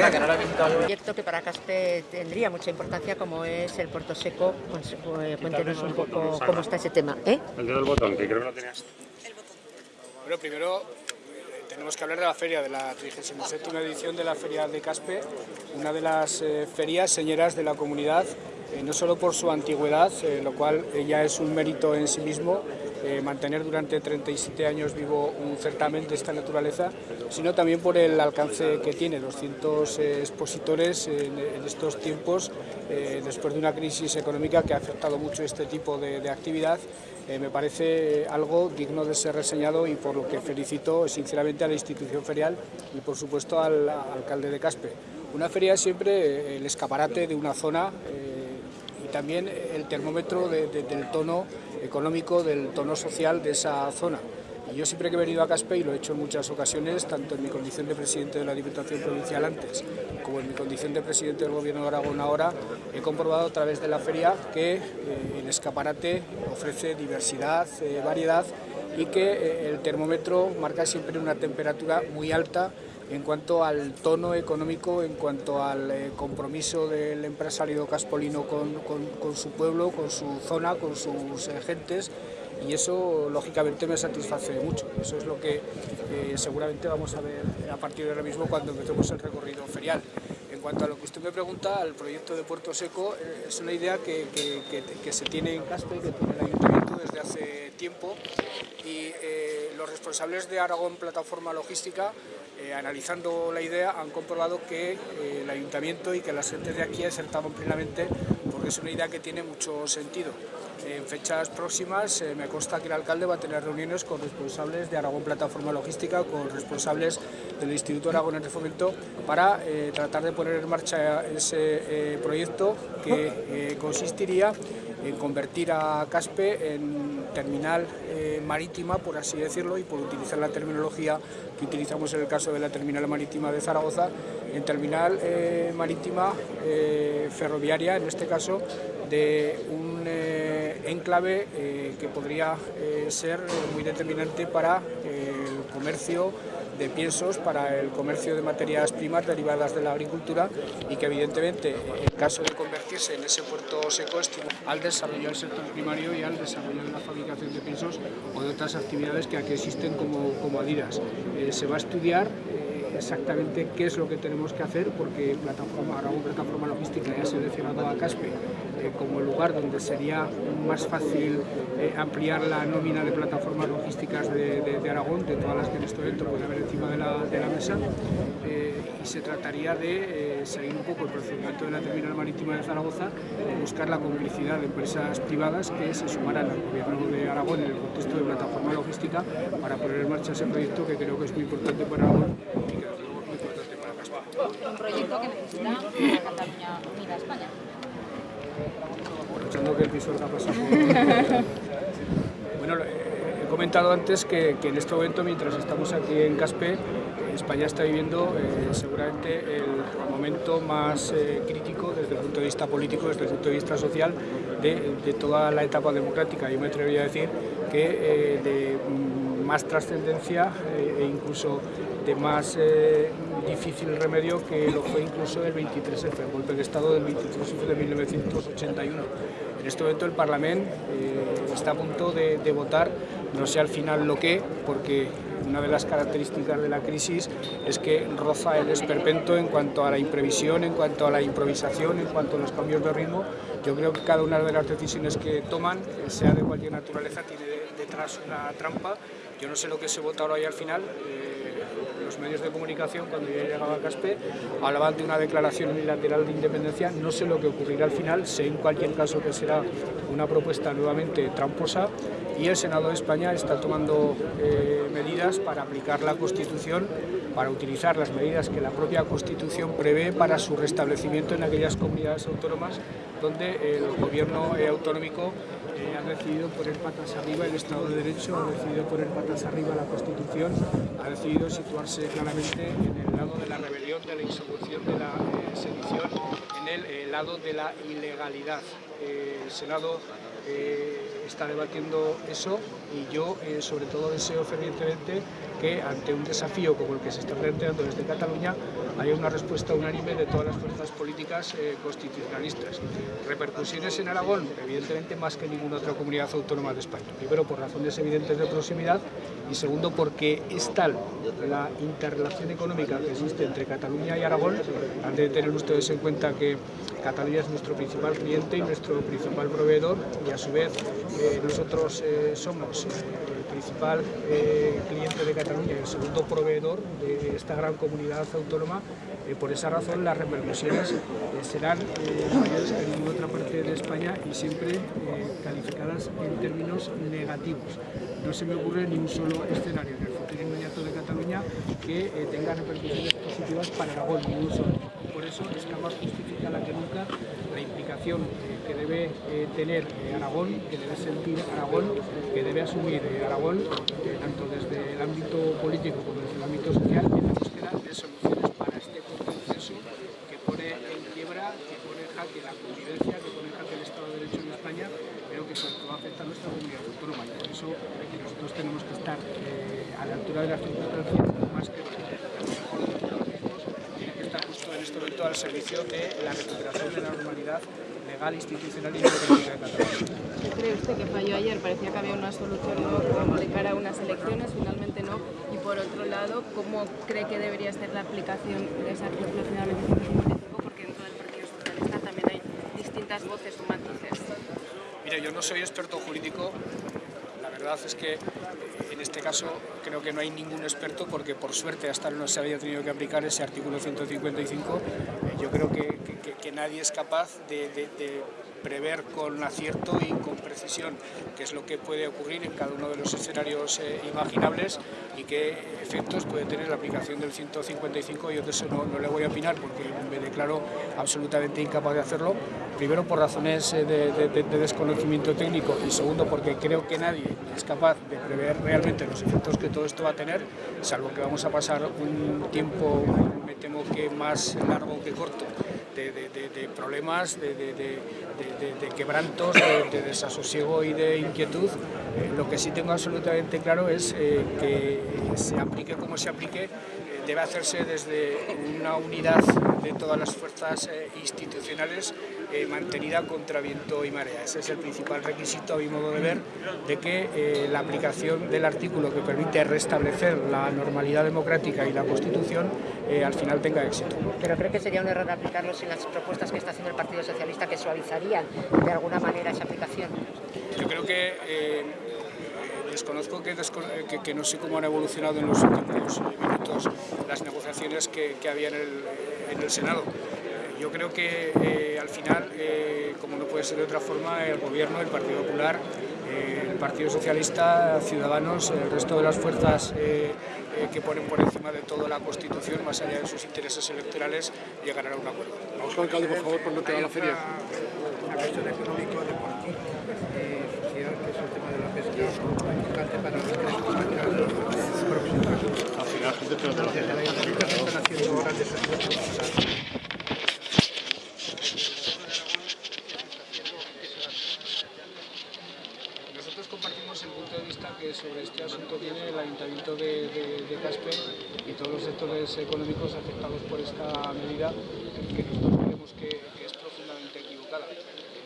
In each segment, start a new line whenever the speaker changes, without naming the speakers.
verdad que no la he visto.
Un proyecto que para Caspe tendría mucha importancia como es el Puerto Seco. Pues, eh, cuéntenos un poco cómo está ese tema. ¿eh?
El dedo del botón, que creo que lo tenías.
Bueno, primero eh, tenemos que hablar de la feria, de la 37 edición de la Feria de Caspe, una de las eh, ferias señeras de la comunidad, eh, no solo por su antigüedad, eh, lo cual ya es un mérito en sí mismo, eh, mantener durante 37 años vivo un certamen de esta naturaleza, sino también por el alcance que tiene, 200 eh, expositores en, estos tiempos, eh, después de una crisis económica que ha afectado mucho este tipo de, actividad, me parece algo digno de ser reseñado y por lo que felicito sinceramente a la institución ferial y por supuesto al, al alcalde de Caspe. Una feria es siempre el escaparate de una zona también el termómetro de- de- del tono económico, del tono social de esa zona. Yo siempre que he venido a Caspe, y lo he hecho en muchas ocasiones, tanto en mi condición de presidente de la Diputación Provincial antes, como en mi condición de presidente del Gobierno de Aragón ahora, he comprobado a través de la feria que eh, el escaparate ofrece diversidad, eh, variedad y que eh, el termómetro marca siempre una temperatura muy alta en cuanto al tono económico, en cuanto al eh, compromiso del empresario caspolino con, con- con su pueblo, con su zona, con sus eh, gentes y eso lógicamente me satisface mucho. Eso es lo que eh, seguramente vamos a ver a partir de ahora mismo cuando empecemos el recorrido ferial. En cuanto a lo que usted me pregunta, el proyecto de Puerto Seco eh, es una idea que, que- que- que se tiene en Caspe, que tiene el ayuntamiento desde hace tiempo y eh, los responsables de Aragón Plataforma Logística, eh, analizando la idea, han comprobado que eh, el ayuntamiento y que las gentes de aquí acertaban plenamente porque es una idea que tiene mucho sentido. En fechas próximas eh, me consta que el alcalde va a tener reuniones con responsables de Aragón Plataforma Logística, con responsables del Instituto Aragonés de Fomento para eh, tratar de poner en marcha ese eh, proyecto que consistiría en convertir a Caspe en terminal eh, marítima, por así decirlo, y por utilizar la terminología que utilizamos en el caso de la terminal marítima de Zaragoza, en terminal eh, marítima eh, ferroviaria, en este caso, de un enclave que podría ser muy determinante para el comercio de piensos para el comercio de materias primas derivadas de la agricultura y que evidentemente en caso de convertirse en ese puerto seco estimula al desarrollo del sector primario y al desarrollo de la fabricación de piensos o de otras actividades que aquí existen como, como adidas. Eh, se va a estudiar eh, exactamente qué es lo que tenemos que hacer porque plataforma, Aragón Plataforma Logística ya se ha seleccionado a Caspe eh, como el lugar donde sería más fácil eh, ampliar la nómina de plataformas logísticas de, Aragón, de todas las que en este momento puede haber encima de la, mesa, eh, y se trataría de eh, seguir un poco el procedimiento de la terminal marítima de Zaragoza, buscar la complicidad de empresas privadas que se sumaran al gobierno de Aragón en el contexto de plataforma logística para poner en marcha ese proyecto que creo que es muy importante para Aragón y que es muy importante para Caspe.
un proyecto que necesita una Cataluña unida a España.
Aprovechando que el bueno, eh, he comentado antes que, que en este momento, mientras estamos aquí en Caspe, España está viviendo eh, seguramente el momento más eh, crítico desde el punto de vista político, desde el punto de vista social, de, de toda la etapa democrática. Yo me atrevería a decir que eh, de mm, más trascendencia e incluso de más eh, difícil remedio que lo fue incluso el 23F, el golpe de Estado del 23F de 1981. En este momento el Parlamento eh, está a punto de, votar, no sé al final lo que, porque una de las características de la crisis es que roza el esperpento en cuanto a la imprevisión, en cuanto a la improvisación, en cuanto a los cambios de ritmo. Yo creo que cada una de las decisiones que toman, eh, sea de cualquier naturaleza, tiene de- detrás una trampa. Yo no sé lo que se vota ahora y al final. Los medios de comunicación, cuando yo llegaba a Caspe, hablaban de una declaración unilateral de independencia. No sé lo que ocurrirá al final, sé en cualquier caso que será una propuesta nuevamente tramposa y el Senado de España está tomando eh, medidas para aplicar la Constitución, para utilizar las medidas que la propia Constitución prevé para su restablecimiento en aquellas comunidades autónomas donde el gobierno autonómico eh, ha decidido poner patas arriba el Estado de Derecho, ha decidido poner patas arriba la Constitución, ha decidido situarse claramente en el lado de la rebelión, de la insurrección, de la eh, sedición, en el eh, lado de la ilegalidad. Eh, el Senado está debatiendo eso y yo sobre todo deseo fervientemente que ante un desafío como el que se está planteando desde Cataluña haya una respuesta unánime de todas las fuerzas políticas eh, constitucionalistas. Repercusiones en Aragón, evidentemente más que en ninguna otra comunidad autónoma de España. Primero por razones evidentes de proximidad y segundo porque es tal la interrelación económica que existe entre Cataluña y Aragón, han de tener ustedes en cuenta que Cataluña es nuestro principal cliente y nuestro principal proveedor y a su vez eh, nosotros eh, somos el principal cliente de Cataluña el segundo proveedor de esta gran comunidad autónoma. Eh, por esa razón las repercusiones eh, serán eh, mayores que en ninguna otra parte de España y siempre calificadas en términos negativos. No se me ocurre ni un solo escenario en el futuro inmediato de Cataluña que tenga repercusiones positivas para Aragón, ni un solo. Por eso es que más justificada que nunca la implicación que debe tener Aragón, que debe sentir Aragón, que debe asumir Aragón, tanto desde el ámbito político como desde el ámbito social, en la búsqueda soluciones para este proceso que pone en quiebra, que pone en jaque la convivencia, que pone en jaque el Estado de Derecho en España, pero que sobre todo afecta a nuestra comunidad autónoma. Por eso nosotros tenemos que estar eh, a la altura de las circunstancias más que tiene que estar justo en este momento al servicio de la recuperación de la normalidad legal, institucional y democrática de Cataluña.
¿Cree usted que falló ayer? Parecía que había una solución ¿no? de cara a unas elecciones, finalmente no. Y por otro lado, ¿cómo cree que debería ser la aplicación de esa finalmente 155? Porque dentro del Partido Socialista también hay distintas voces o matices.
Mire, yo no soy experto jurídico. La verdad es que en este caso creo que no hay ningún experto porque por suerte hasta no se había tenido que aplicar ese artículo 155. Yo creo que, nadie es capaz de prever con acierto y con precisión qué es lo que puede ocurrir en cada uno de los escenarios eh, imaginables y qué efectos puede tener la aplicación del 155. Yo de eso no, no, le voy a opinar porque me declaro absolutamente incapaz de hacerlo. Primero por razones eh, de, de, de desconocimiento técnico y segundo porque creo que nadie es capaz de prever realmente los efectos que todo esto va a tener, salvo que vamos a pasar un tiempo, me temo que más largo que corto, de, de, de, problemas, de, quebrantos, de, desasosiego y de inquietud. Eh, lo que sí tengo absolutamente claro es eh, que se aplique como se aplique, debe hacerse desde una unidad de todas las fuerzas eh, institucionales eh, mantenida contra viento y marea. Ese es el principal requisito, a mi modo de ver, de que eh, la aplicación del artículo que permite restablecer la normalidad democrática y la Constitución al final tenga éxito.
¿Pero cree que sería un error aplicarlo sin las propuestas que está haciendo el Partido Socialista que suavizarían de alguna manera esa aplicación?
Yo creo que desconozco que, desco que, que, no sé cómo han evolucionado en los últimos minutos las negociaciones que, que había en el, en el Senado. Yo creo que eh, al final, eh, como no puede ser de otra forma, el Gobierno, el Partido Popular, eh, el Partido Socialista, Ciudadanos, el resto de las fuerzas que ponen por encima de todo la Constitución, más allá de sus intereses electorales, llegarán a un acuerdo.
Vamos con alcalde, por favor, por no te la feria.
Una cuestión económico
Nosotros compartimos el punto de vista que sobre este asunto tiene el Ayuntamiento de, de, Caspe y todos los sectores económicos afectados por esta medida, que nosotros creemos que, es profundamente equivocada.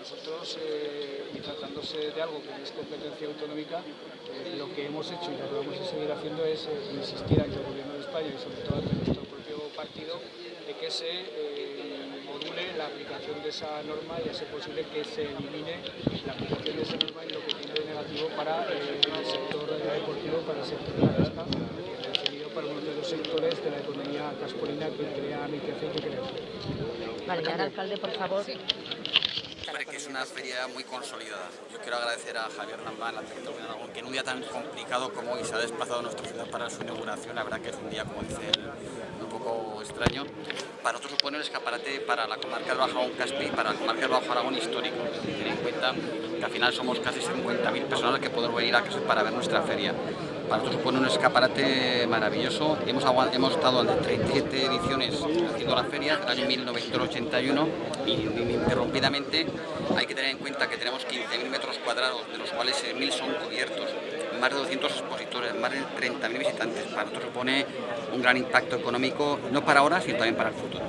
Nosotros, eh, tratándose de algo que es competencia autonómica, eh, lo que hemos hecho y lo que vamos a seguir haciendo es eh, insistir ante el Gobierno de España y sobre todo ante nuestro propio partido de que se eh, module la aplicación de esa norma y a ser posible que se elimine la aplicación de esa norma y lo que tiene de negativo para eh, el sector deportivo, para el sector de la pesca, definido para uno de los sectores de la economía caspolina que crea riqueza y que crea
Vale, y ahora, alcalde, por favor.
Una feria muy consolidada. Yo quiero agradecer a Javier Lambán, Aragón, que en un día tan complicado como hoy se ha desplazado a nuestra ciudad para su inauguración. La verdad que es un día, como dice él, un poco extraño. Para nosotros supone el escaparate para la comarca del Bajo Aragón Caspi para la comarca del Bajo Aragón histórico. Ten en cuenta que al final somos casi 50.000 personas que podemos venir a Caspi para ver nuestra feria. Para nosotros supone un escaparate maravilloso. Hemos, hemos estado en 37 ediciones haciendo la feria, del año 1981, y ininterrumpidamente hay que tener en cuenta que tenemos 15.000 metros cuadrados, de los cuales 6.000 son cubiertos, más de 200 expositores, más de 30.000 visitantes. Para nosotros supone un gran impacto económico, no para ahora, sino también para el futuro.